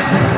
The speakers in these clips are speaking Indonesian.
Apa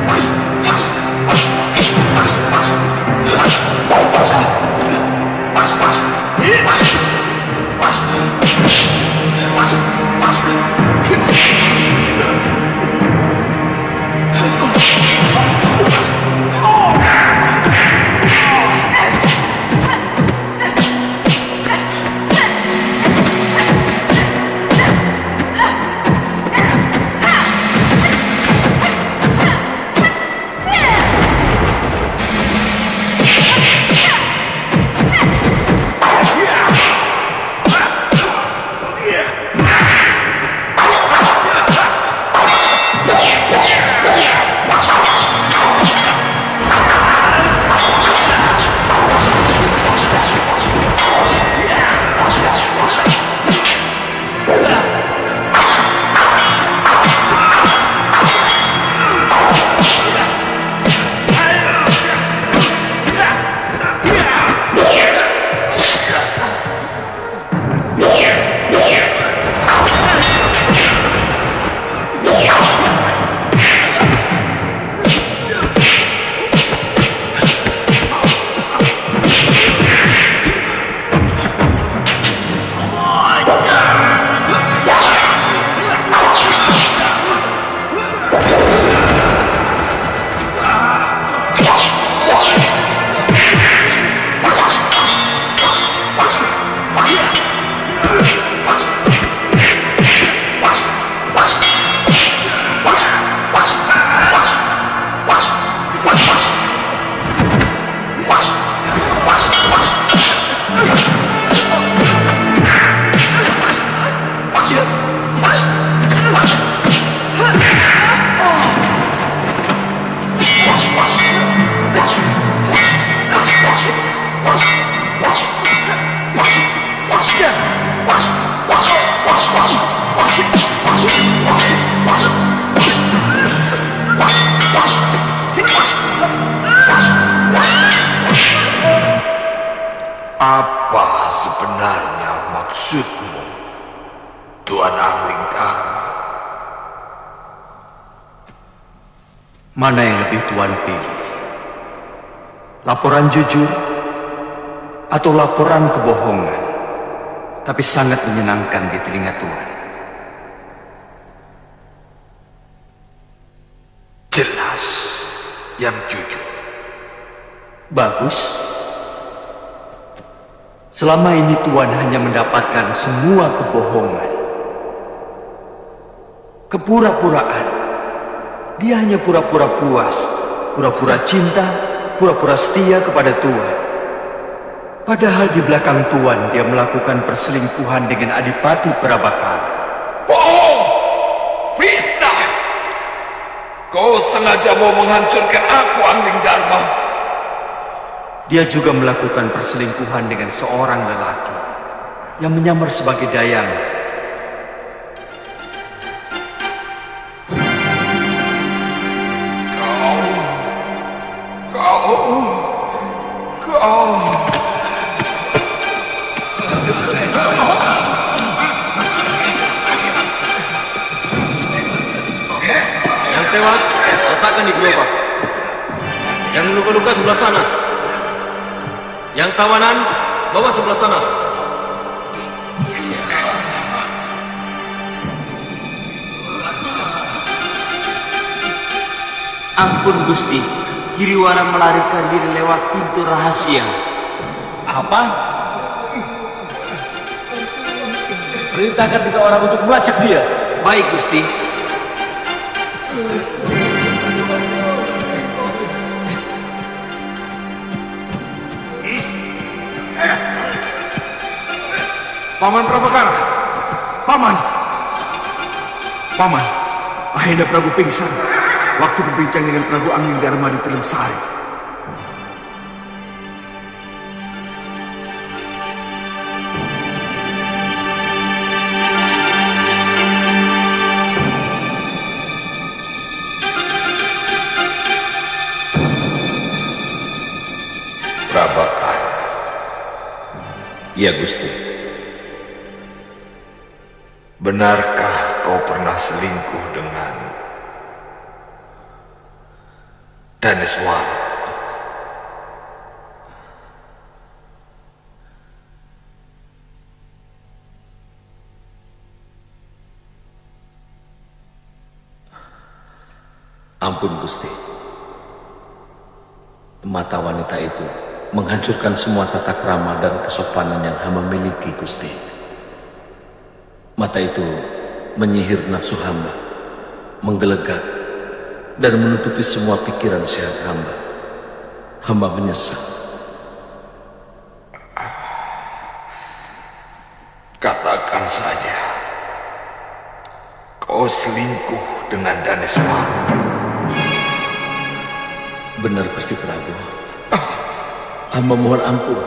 Tuan Angling Dharma? Mana yang lebih Tuan pilih? Laporan jujur atau laporan kebohongan, tapi sangat menyenangkan di telinga Tuan? Jelas yang jujur. Bagus. Selama ini Tuan hanya mendapatkan semua kebohongan. Kepura-puraan. Dia hanya pura-pura puas, pura-pura cinta, pura-pura setia kepada Tuan. Padahal di belakang Tuan dia melakukan perselingkuhan dengan Adipati Prabakara. Bohong! Fitnah! Kau sengaja mau menghancurkan aku, Angling Dharma. Dia juga melakukan perselingkuhan dengan seorang lelaki yang menyamar sebagai dayang. Tewas, letakkan di gerobak. Yang luka-luka sebelah sana. Yang tawanan, bawa sebelah sana. Ampun Gusti, Giriwara melarikan diri lewat pintu rahasia. Apa? Perintahkan tiga orang untuk melacak dia. Baik Gusti. Paman Prabakara. Paman. Paman. Ahenda Prabu pingsan. Waktu berbincang dengan Prabu Angin Dharma di Telem Sari. Iya Gusti. Benarkah kau pernah selingkuh dengan Daneswara. Ampun Gusti. Mata wanita itu menghancurkan semua tata krama dan kesopanan yang hamba miliki Gusti. Mata itu menyihir nafsu hamba, menggelegar, dan menutupi semua pikiran sehat hamba. Hamba menyesal. Katakan saja, kau selingkuh dengan Daneswara. Benar Gusti Prabu. Hamba mohon ampun.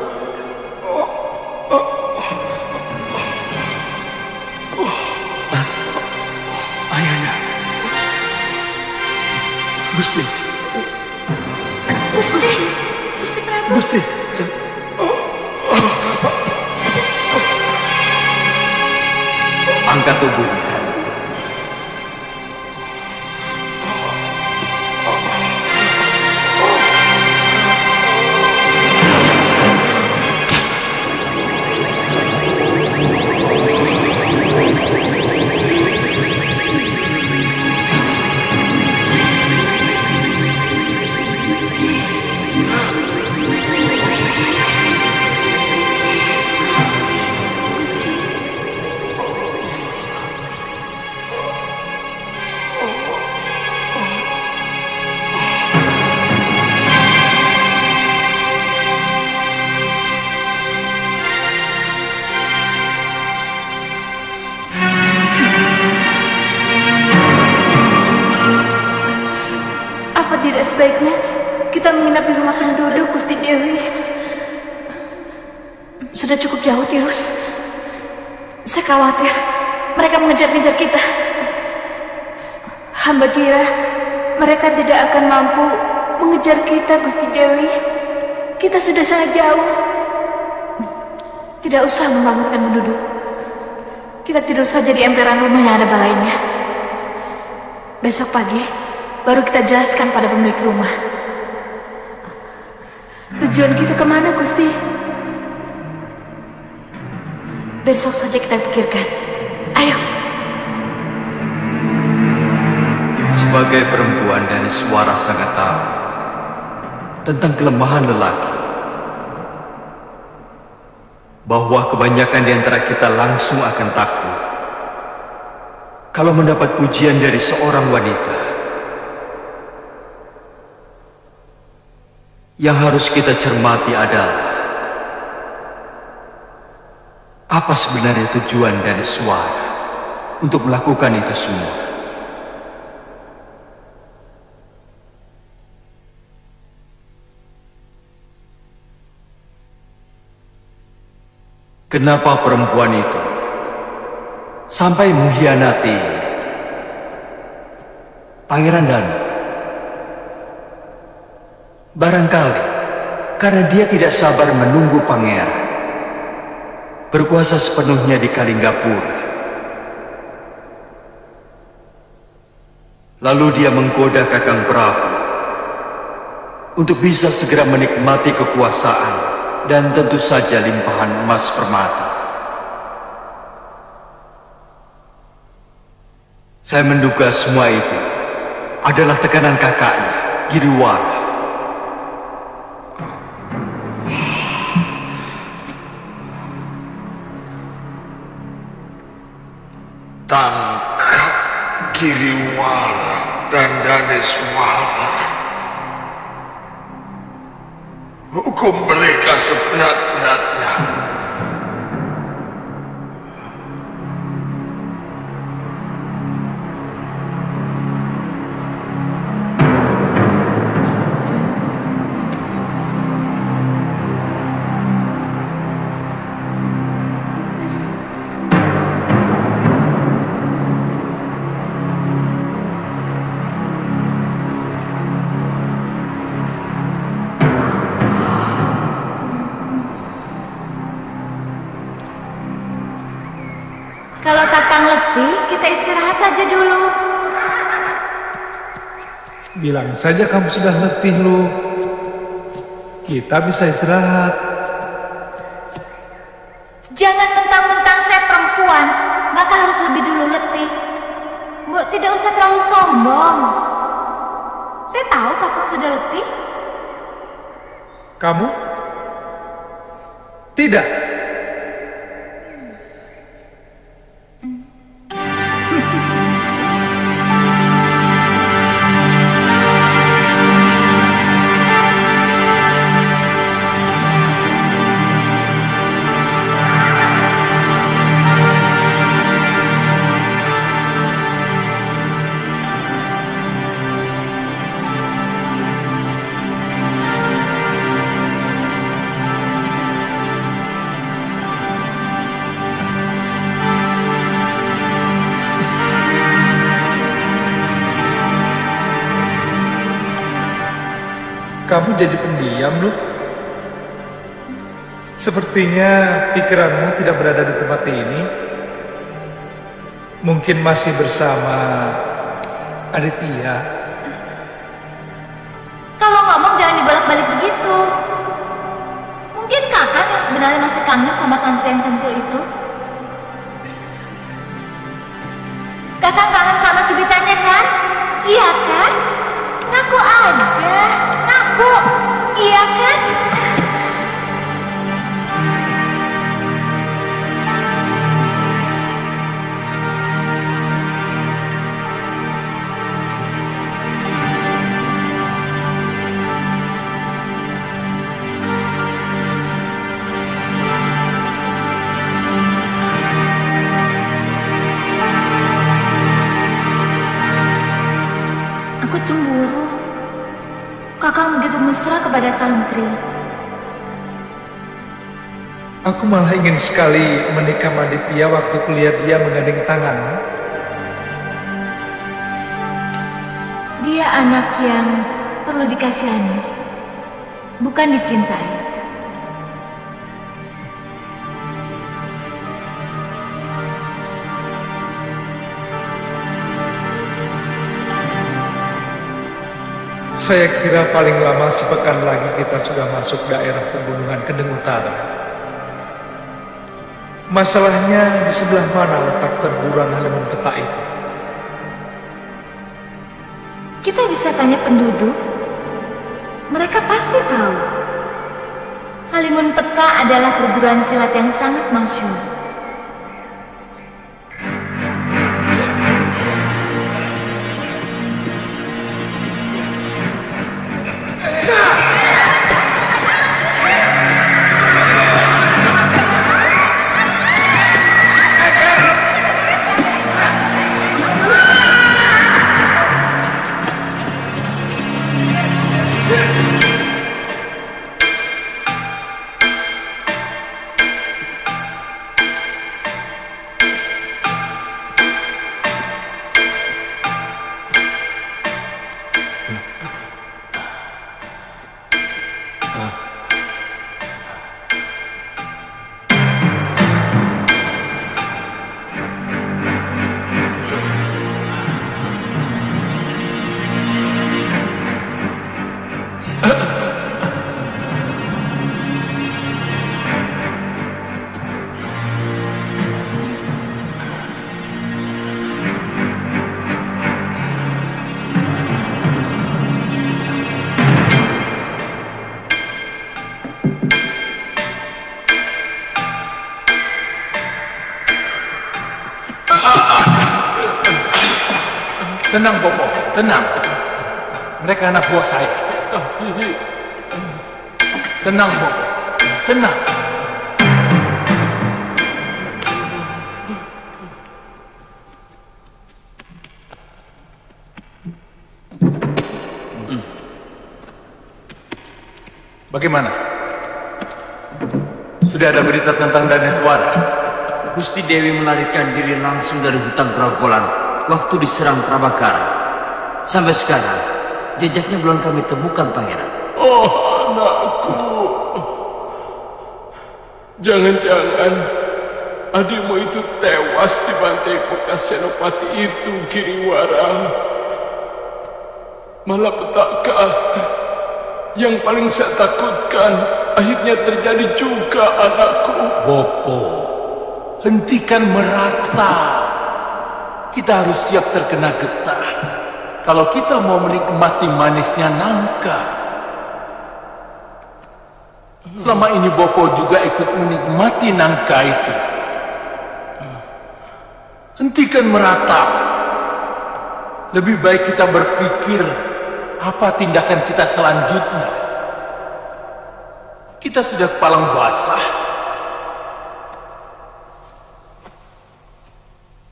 Ayahnya. Gusti, Gusti, Gusti Prabu. Gusti. Angkat tubuhnya. Akan mampu mengejar kita, Gusti Dewi. Kita sudah sangat jauh. Tidak usah membangunkan penduduk. Kita tidur saja di emperan rumah yang ada balainya. Besok pagi baru kita jelaskan pada pemilik rumah. Tujuan kita ke mana, Gusti? Besok saja kita pikirkan. Sebagai perempuan dan suara sangat tahu tentang kelemahan lelaki. Bahwa kebanyakan di antara kita langsung akan takut kalau mendapat pujian dari seorang wanita. Yang harus kita cermati adalah apa sebenarnya tujuan dari suara untuk melakukan itu semua. Kenapa perempuan itu sampai mengkhianati Pangeran Danu? Barangkali karena dia tidak sabar menunggu pangeran berkuasa sepenuhnya di Kalinggapura. Lalu dia menggoda Kakang Prabu untuk bisa segera menikmati kekuasaan dan tentu saja limpahan emas permata. Saya menduga semua itu adalah tekanan kakaknya, Giriwara. Tangkap Giriwara dan Daneswara. Hukum mereka seberat-beratnya. Tatang letih, kita istirahat saja dulu. Bilang saja kamu sudah letih, lu. Kita bisa istirahat. Jangan mentang-mentang saya perempuan, maka harus lebih dulu letih. Bu, tidak usah terlalu sombong. Saya tahu kakak sudah letih. Kamu? Tidak. Kamu jadi pendiam, loh. Sepertinya pikiranmu tidak berada di tempat ini. Mungkin masih bersama Aditya. Kalau ngomong jangan dibolak-balik begitu. Mungkin kakak yang sebenarnya masih kangen sama tantri yang centil itu. Kepada Tantri. Aku malah ingin sekali menikah sama Aditya waktu kuliah dia menggandeng tangan. Dia anak yang perlu dikasihani, bukan dicintai. Saya kira paling lama sepekan lagi kita sudah masuk daerah pegunungan Kendeng Utara. Masalahnya di sebelah mana letak perguruan halimun peta itu? Kita bisa tanya penduduk. Mereka pasti tahu. Halimun Peta adalah perguruan silat yang sangat masyhur. Tenang, Bobo. Tenang. Mereka anak buah saya. Tenang, Bobo. Tenang. Bagaimana? Sudah ada berita tentang Daneswara? Gusti Dewi melarikan diri langsung dari hutan Grogolan waktu diserang Prabakara. Sampai sekarang, jejaknya belum kami temukan, Pangeran. Oh anakku Jangan-jangan Adikmu itu tewas di bantai bekas senopati itu Giriwara Malapetaka yang paling saya takutkan akhirnya terjadi juga anakku. Bopo, hentikan merata. Kita harus siap terkena getah. Kalau kita mau menikmati manisnya nangka. Selama ini Bopo juga ikut menikmati nangka itu. Hentikan meratap. Lebih baik kita berpikir apa tindakan kita selanjutnya. Kita sudah kepalang basah.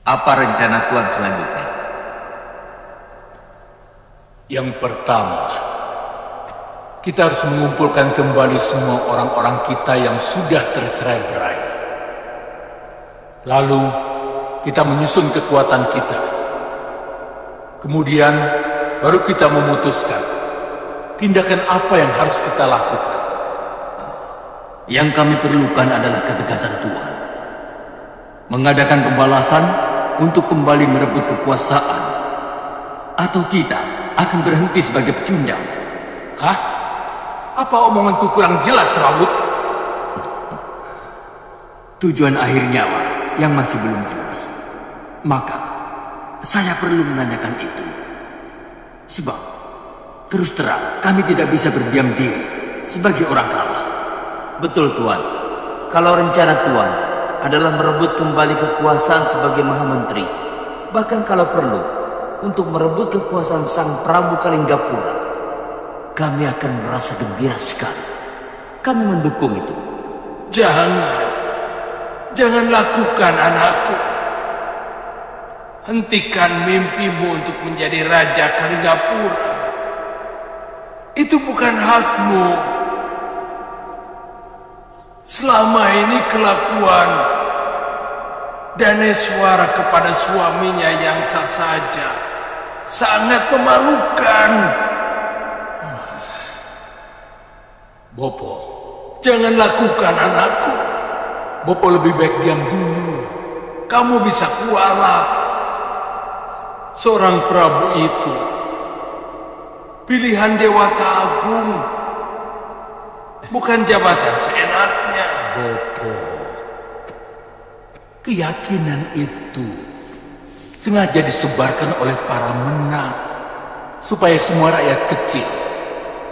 Apa rencana Tuan selanjutnya? Yang pertama, kita harus mengumpulkan kembali semua orang-orang kita yang sudah tercerai-berai. Lalu, kita menyusun kekuatan kita. Kemudian, baru kita memutuskan tindakan apa yang harus kita lakukan. Yang kami perlukan adalah ketegasan Tuhan. Mengadakan pembalasan untuk kembali merebut kekuasaan. Atau kita akan berhenti sebagai pecundang. Hah? Apa omonganku kurang jelas, Rawut? Tujuan akhirnya lah yang masih belum jelas. Maka, saya perlu menanyakan itu. Sebab, terus terang, kami tidak bisa berdiam diri sebagai orang kalah. Betul, Tuan. Kalau rencana Tuan adalah merebut kembali kekuasaan sebagai Maha Menteri, bahkan kalau perlu, untuk merebut kekuasaan Sang Prabu Kalinggapura, kami akan merasa gembira sekali. Kami mendukung itu. Jangan. Jangan lakukan anakku. Hentikan mimpimu untuk menjadi Raja Kalinggapura. Itu bukan hakmu. Selama ini kelakuan Daneswara kepada suaminya yang sah saja sangat memalukan. Bopo, Jangan lakukan anakku. Bopo lebih baik diam dulu. Kamu bisa kualat. Seorang Prabu itu pilihan Dewata Agung bukan jabatan seenaknya. Bopo, keyakinan itu sengaja disebarkan oleh para menang supaya semua rakyat kecil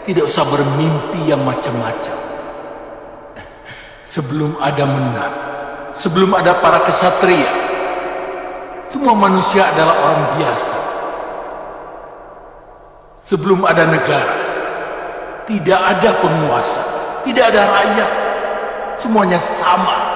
tidak usah bermimpi yang macam-macam. Sebelum ada menang, sebelum ada para kesatria, semua manusia adalah orang biasa. Sebelum ada negara, tidak ada penguasa, tidak ada rakyat, semuanya sama.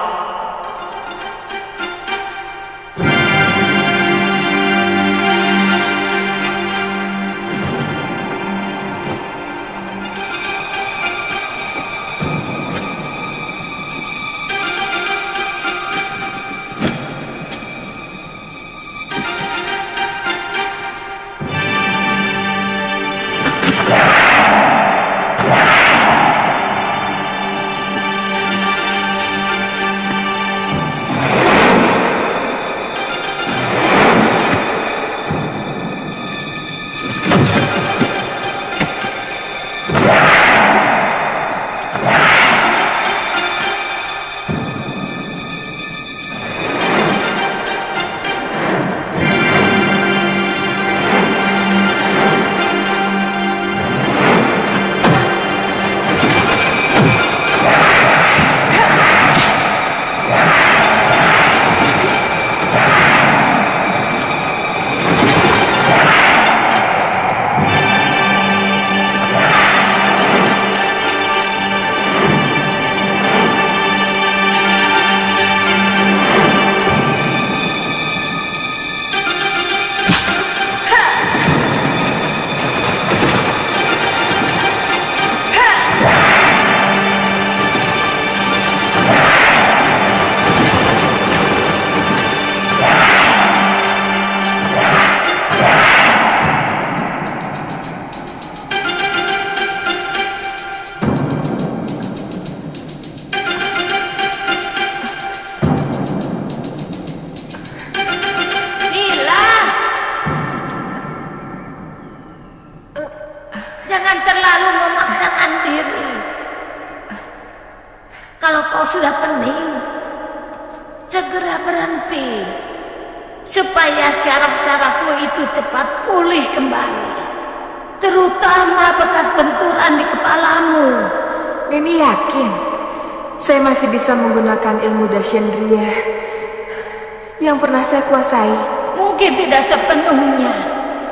Kuasai. Mungkin tidak sepenuhnya,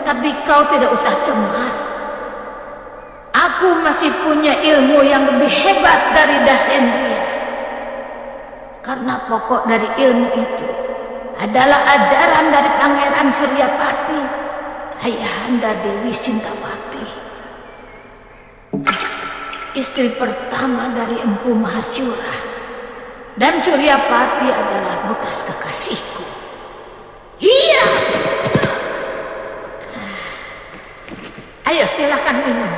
tapi kau tidak usah cemas. Aku masih punya ilmu yang lebih hebat dari Dasendria. Karena pokok dari ilmu itu adalah ajaran dari Pangeran Suryapati, ayahanda Dewi Sintawati. Istri pertama dari Empu Mahasyura. Dan Suryapati adalah bekas kekasihku. Iya. Ayo silahkan minum.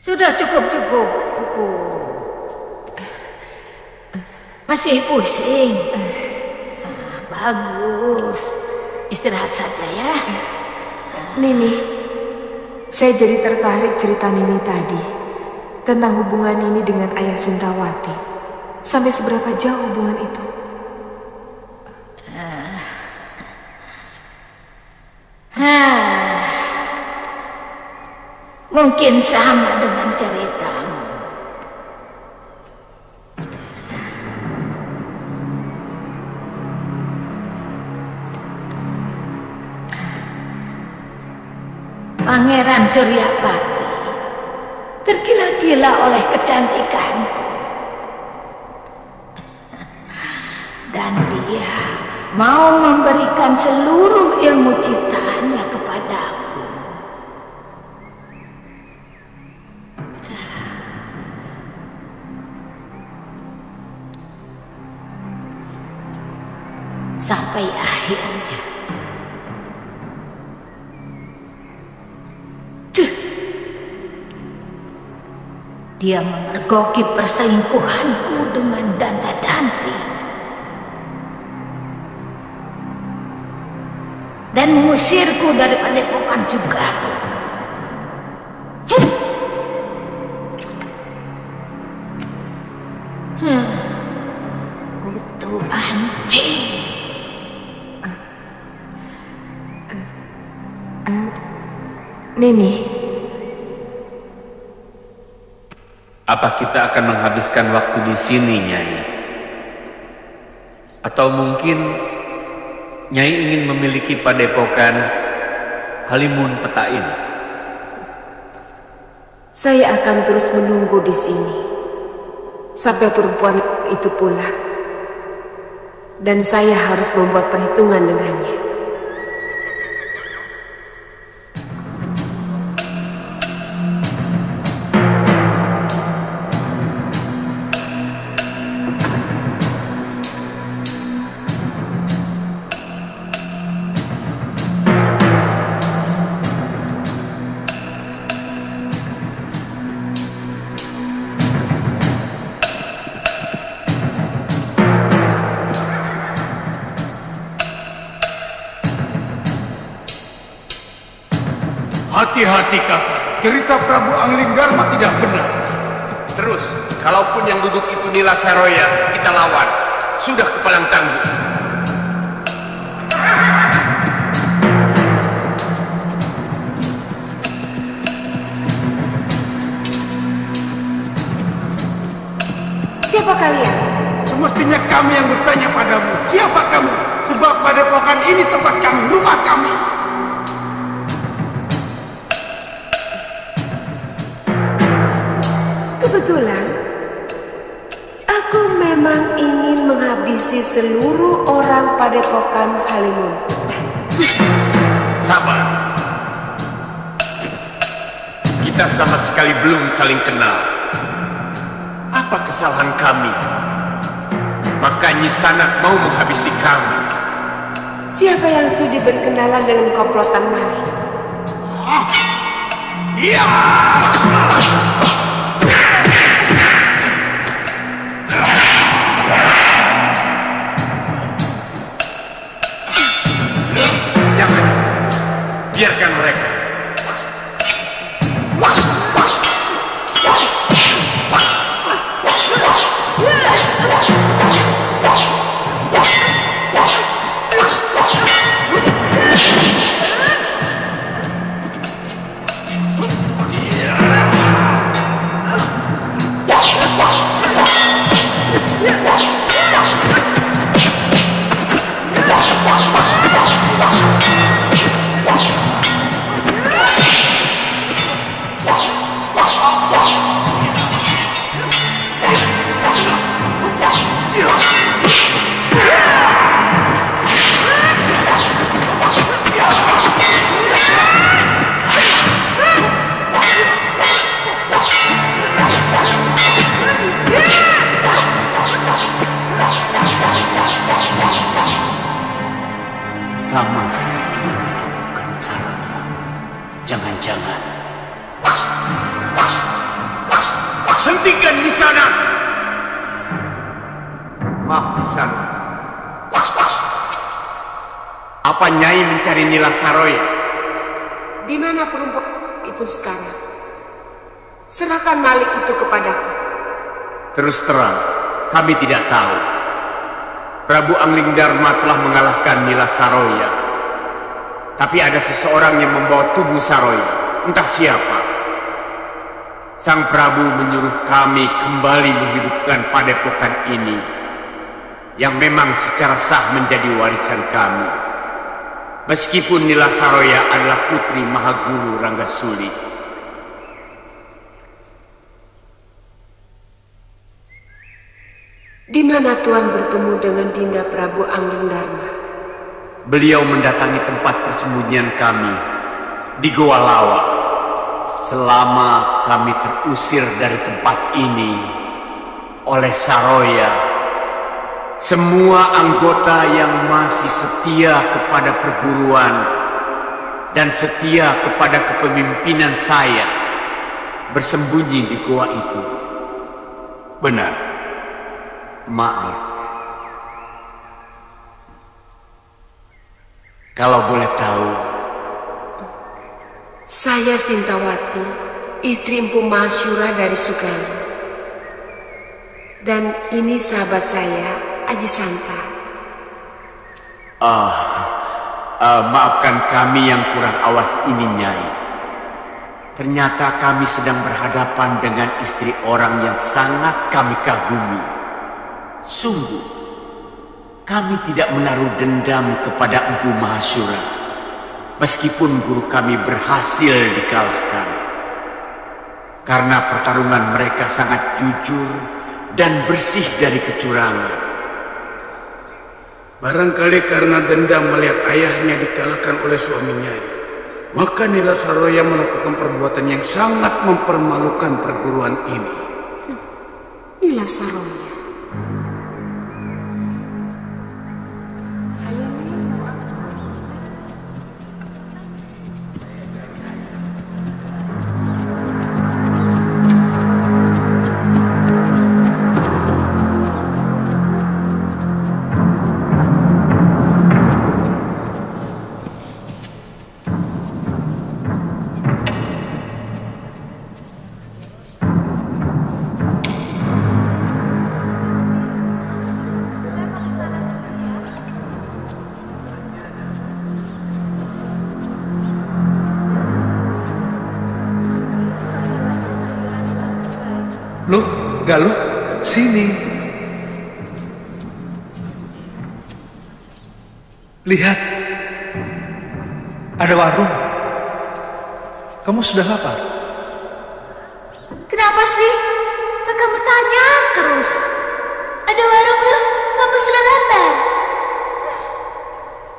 Sudah cukup cukup cukup. Masih pusing. Bagus. Istirahat saja ya. Nini, saya jadi tertarik cerita Nini tadi tentang hubungan Nini dengan ayah Sintawati. Sampai seberapa jauh hubungan itu? Mungkin sama dengan ceritamu. Pangeran Suryapati tergila-gila oleh kecantikanku. Dan dia mau memberikan seluruh ilmu ciptaannya kepadaku. Sampai akhirnya Duh. Dia memergoki perselingkuhanku dengan Danta Dan mengusirku dari padepokan Sugaru. Heh. Hmm. Kutu anjing. Nini, Apa kita akan menghabiskan waktu di sini, Nyai? Atau mungkin Nyai ingin memiliki padepokan Halimun Petain? saya akan terus menunggu di sini sampai perempuan itu pulang. Dan saya harus membuat perhitungan dengannya. Kebetulan, aku memang ingin menghabisi seluruh orang padepokan Halimun. Sabar. Kita sama sekali belum saling kenal. Apa kesalahan kami? Maka Nyisanak mau menghabisi kami. Siapa yang sudi berkenalan dengan komplotan maling? Iya. Singkirkan mereka. Kami tidak tahu. Prabu Angling Dharma telah mengalahkan Nila Saroya. Tapi ada seseorang yang membawa tubuh Saroya. Entah siapa. Sang Prabu menyuruh kami kembali menghidupkan padepokan ini. Yang memang secara sah menjadi warisan kami. Meskipun Nila Saroya adalah putri Mahaguru Ranggasuli. Di mana Tuan bertemu dengan Dinda Prabu Angling Dharma? Beliau mendatangi tempat persembunyian kami di Goa Lawa. Selama kami terusir dari tempat ini oleh Saroya, semua anggota yang masih setia kepada perguruan dan setia kepada kepemimpinan saya bersembunyi di goa itu. Benar. Maaf. Kalau boleh tahu, Saya Sintawati, istri Empu Masyura dari Sugali. Dan ini sahabat saya, Aji Santa. ah, ah, maafkan kami yang kurang awas ini, Nyai. Ternyata kami sedang berhadapan dengan istri orang yang sangat kami kagumi. Sungguh, kami tidak menaruh dendam kepada Empu Mahasyura. Meskipun guru kami berhasil dikalahkan. Karena pertarungan mereka sangat jujur dan bersih dari kecurangan. Barangkali karena dendam melihat ayahnya dikalahkan oleh suaminya. Maka Nila Saroya melakukan perbuatan yang sangat mempermalukan perguruan ini. Nila Saroya. Lihat, ada warung. Kamu sudah lapar? Kenapa sih? Kakak bertanya terus. Ada warung loh, kamu sudah lapar.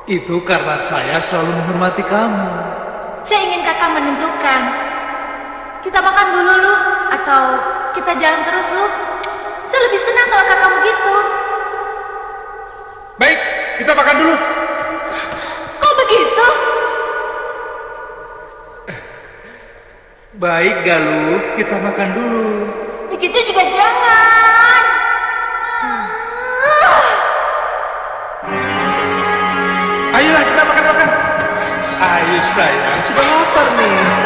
Itu karena saya selalu menghormati kamu. Saya ingin kakak menentukan. Kita makan dulu loh, atau kita jalan terus loh. Saya lebih senang kalau kakak begitu. Baik, kita makan dulu. Baik, Galuh, kita makan dulu. Begitu juga jangan. Ayolah kita makan-makan. Ayo. Sayang, sudah lapar nih.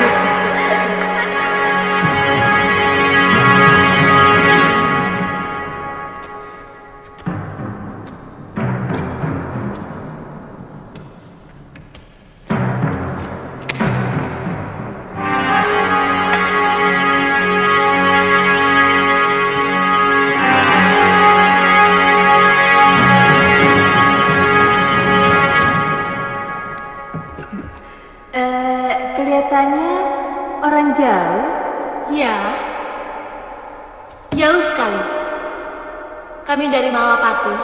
Dari Mawapati,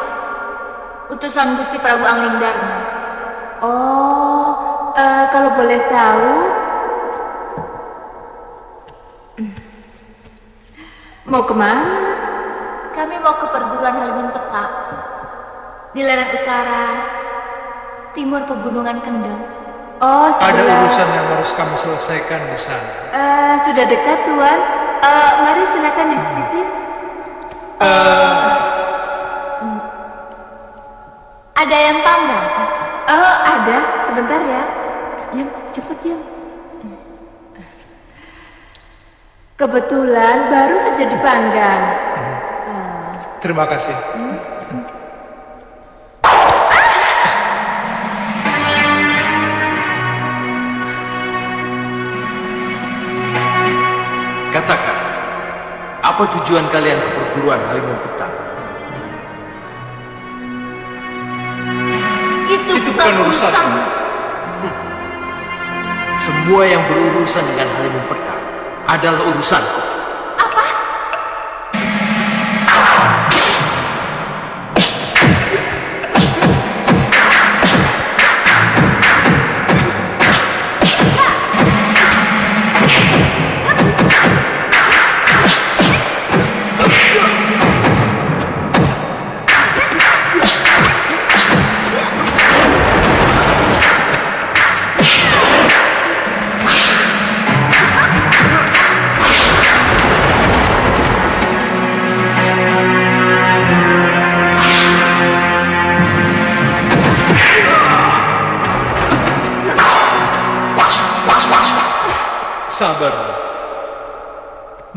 utusan Gusti Prabu Angling Dharma. Oh, eh, kalau boleh tahu, mau ke mana? Kami mau ke perguruan Halimun Petak di lereng utara timur pegunungan Kendeng. Oh, Ada sebelah. urusan yang harus kami selesaikan di sana. Eh, sudah dekat tuan. Eh, mari silakan dicicipin. Ada yang tanggal? Oh, ada. Sebentar ya. Yam, cepet Yam. Kebetulan baru saja dipanggang. Terima kasih. Katakan, apa tujuan kalian ke perguruan Halimun Petak? Itu, Itu bukan urusan. Semua yang berurusan dengan Halimun Petak adalah urusanku.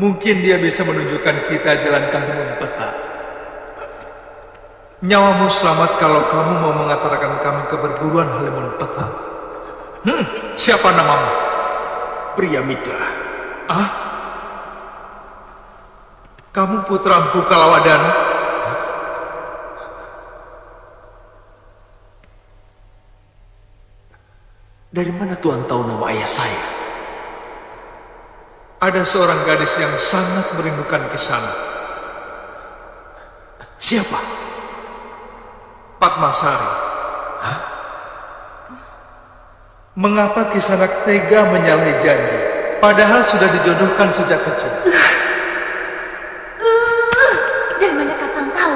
Mungkin dia bisa menunjukkan kita jalan kahlimun peta. Nyawamu selamat kalau kamu mau mengantarkan kami ke perguruan Halimun Peta. Hmm, siapa namamu? Pria Mitra. Ah? Kamu putra Empu Kalawadana? Dari mana Tuhan tahu nama ayah saya? Ada seorang gadis yang sangat merindukan kisana. Siapa? Patmasari. Hah? Mengapa Kisanak tega menyalahi janji? Padahal sudah dijodohkan sejak kecil. Dari mana kakang tahu?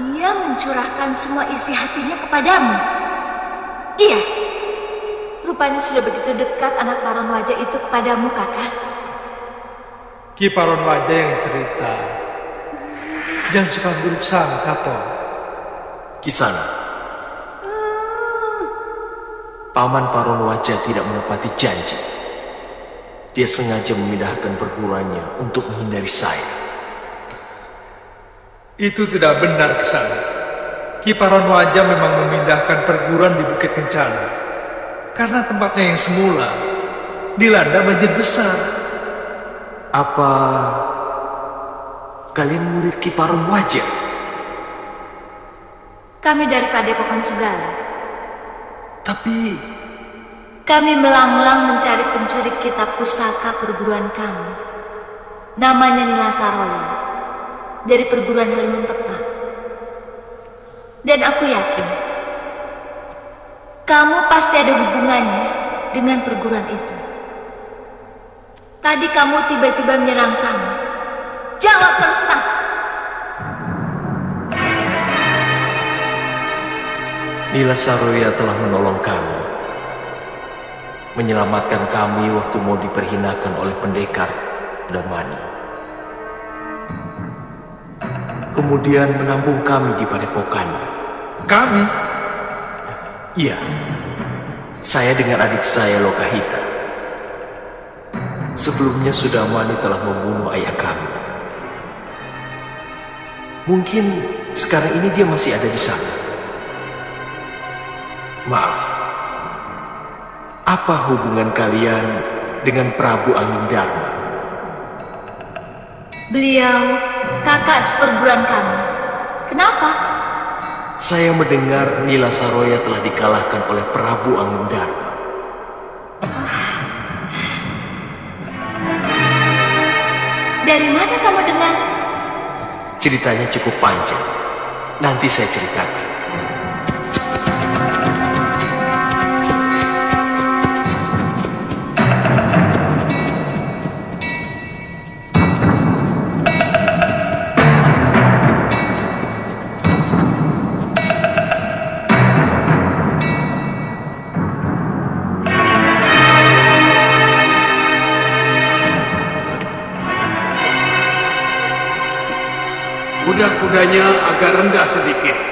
Dia mencurahkan semua isi hatinya kepadamu. Iya, rupanya sudah begitu dekat anak paron wajah itu kepadamu, kakak. Kiparon wajah yang cerita. Jangan suka buruk sangka, toh. Kisana. Paman Paron Wajah tidak menepati janji. Dia sengaja memindahkan perguruannya untuk menghindari saya. Itu tidak benar ke sana. Kiparon wajah memang memindahkan perguruan di Bukit Kencana. Karena tempatnya yang semula dilanda banjir besar. Apa kalian murid Kiparon Wajah? Kami dari Padepokan Sugala. Tapi Kami melanglang mencari pencuri kitab pusaka perguruan kami. Namanya Nila Saroya. Dari perguruan Halimun Petak. Dan aku yakin kamu pasti ada hubungannya dengan perguruan itu. Tadi kamu tiba-tiba menyerang kami. Jawab terus terang. Nila Saroya telah menolong kami. Menyelamatkan kami waktu mau diperhinakan oleh pendekar Damani. Kemudian menampung kami di padepokan. Kami? Iya. Saya dengan adik saya Lokahita Sebelumnya Sudamani telah membunuh ayah kami Mungkin sekarang ini dia masih ada di sana Maaf Apa hubungan kalian dengan Prabu Angin Dharma? Beliau kakak seperguruan kami. Kenapa? Saya mendengar Nila Saroya telah dikalahkan oleh Prabu Angin Dharma. Dari mana kamu dengar? Ceritanya cukup panjang. Nanti saya ceritakan. Kuda-kudanya agak rendah sedikit.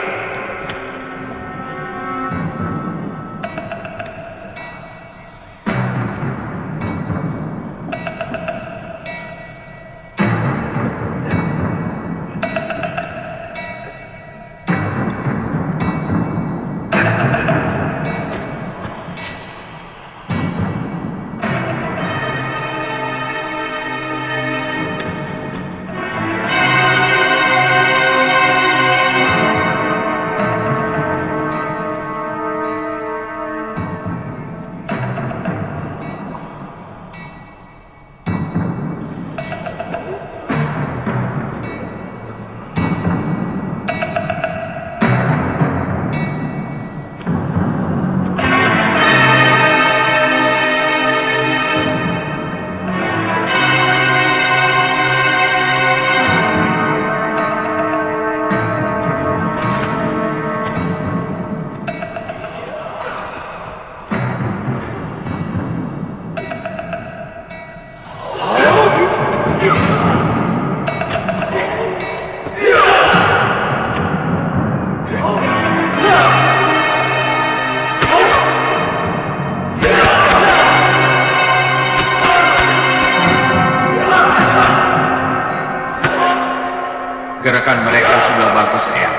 Gerakan mereka sudah bagus, Eyang.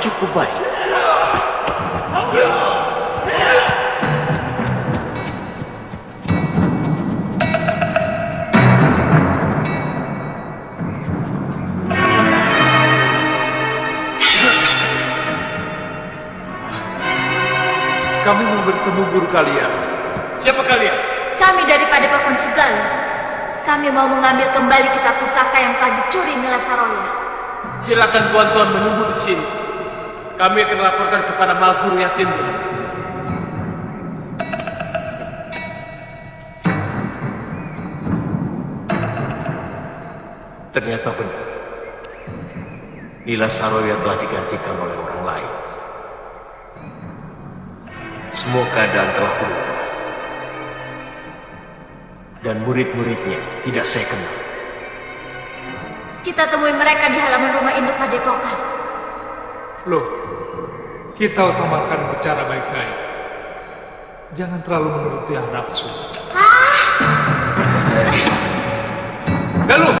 Cukup baik. Kami mau bertemu guru kalian. Siapa kalian? Kami dari Padepokan Segala. Kami mau mengambil kembali kitab pusaka yang telah dicuri Nila Saroya. Silakan tuan-tuan menunggu di sini. Kami akan laporkan kepada Maguru Yatimnya. Ternyata benar. Nila Saroya telah digantikan oleh orang lain. Semua keadaan telah berubah. Dan murid-muridnya tidak saya kenal. Kita temui mereka di halaman rumah induk Padepokan. Loh, kita utamakan bicara baik-baik. Jangan terlalu menuruti nafsu. Ah! Galuh!